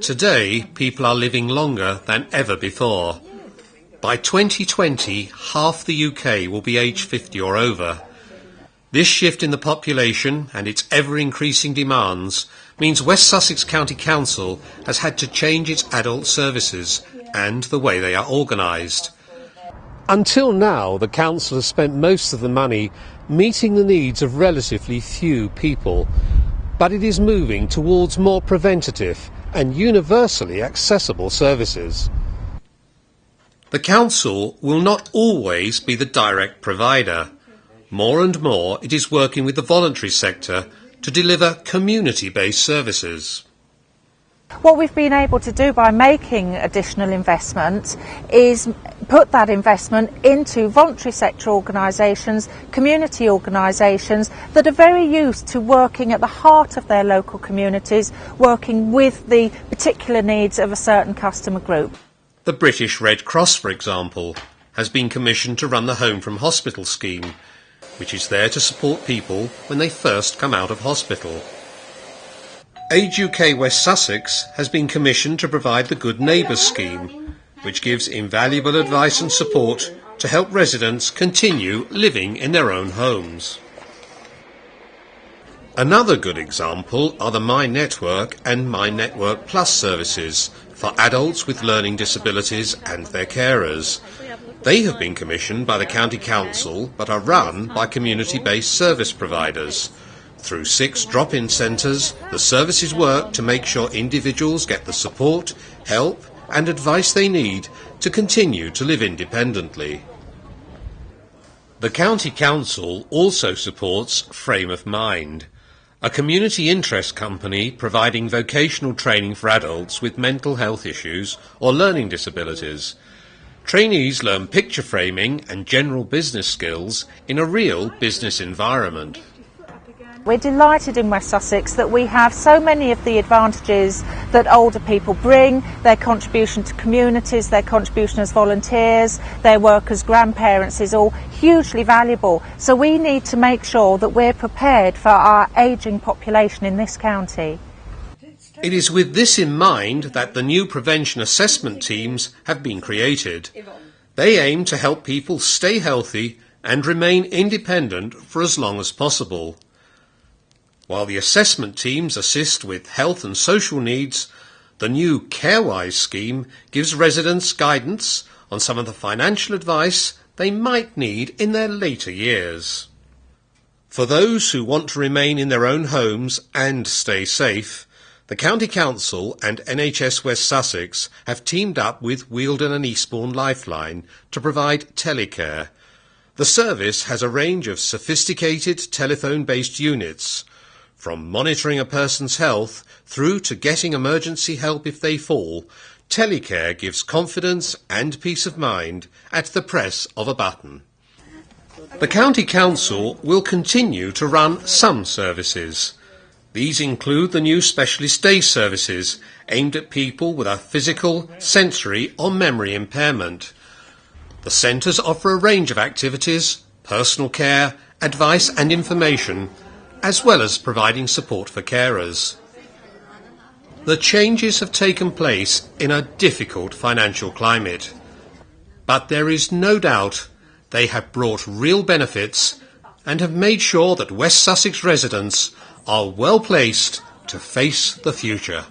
Today, people are living longer than ever before. By 2020, half the UK will be age 50 or over. This shift in the population and its ever-increasing demands means West Sussex County Council has had to change its adult services and the way they are organised. Until now, the council has spent most of the money meeting the needs of relatively few people, but it is moving towards more preventative and universally accessible services. The council will not always be the direct provider. More and more, it is working with the voluntary sector to deliver community-based services. What we've been able to do by making additional investment is put that investment into voluntary sector organisations, community organisations that are very used to working at the heart of their local communities, working with the particular needs of a certain customer group. The British Red Cross, for example, has been commissioned to run the Home from Hospital scheme, which is there to support people when they first come out of hospital. Age UK West Sussex has been commissioned to provide the Good Neighbours scheme, which gives invaluable advice and support to help residents continue living in their own homes. Another good example are the My Network and My Network Plus services for adults with learning disabilities and their carers, they have been commissioned by the County Council but are run by community-based service providers. Through six drop-in centres, the services work to make sure individuals get the support, help and advice they need to continue to live independently. The County Council also supports Frame of Mind, a community interest company providing vocational training for adults with mental health issues or learning disabilities – Trainees learn picture framing and general business skills in a real business environment. We're delighted in West Sussex that we have so many of the advantages that older people bring, their contribution to communities, their contribution as volunteers, their work as grandparents is all hugely valuable. So we need to make sure that we're prepared for our ageing population in this county. It is with this in mind that the new prevention assessment teams have been created. They aim to help people stay healthy and remain independent for as long as possible. While the assessment teams assist with health and social needs, the new CareWise scheme gives residents guidance on some of the financial advice they might need in their later years. For those who want to remain in their own homes and stay safe, the County Council and NHS West Sussex have teamed up with Wealden and Eastbourne Lifeline to provide telecare. The service has a range of sophisticated telephone-based units, from monitoring a person's health through to getting emergency help if they fall. Telecare gives confidence and peace of mind at the press of a button. The County Council will continue to run some services. These include the new specialist day services aimed at people with a physical, sensory or memory impairment. The centres offer a range of activities, personal care, advice and information, as well as providing support for carers. The changes have taken place in a difficult financial climate, but there is no doubt they have brought real benefits and have made sure that West Sussex residents are well placed to face the future.